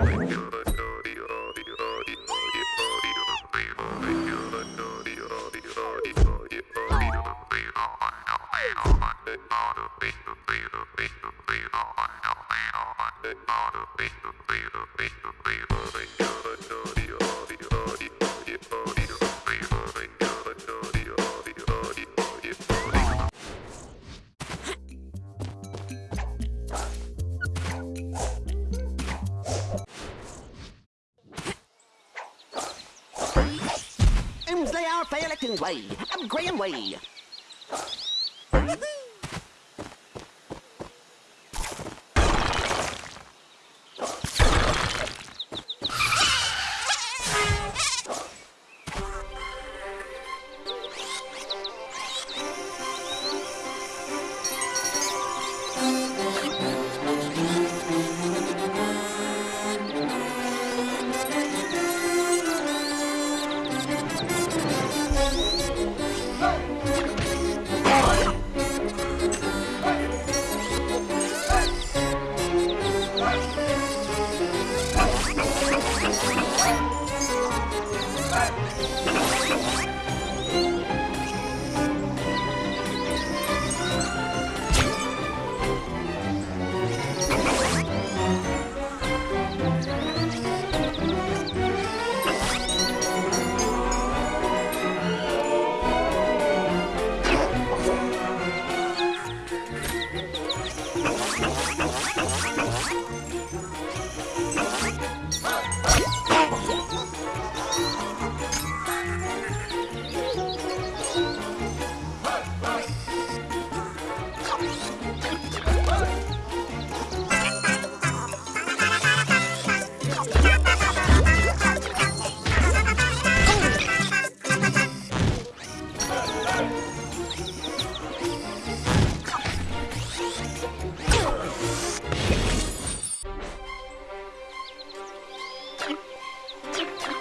Imsley up 见。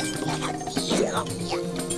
呀呀呀呀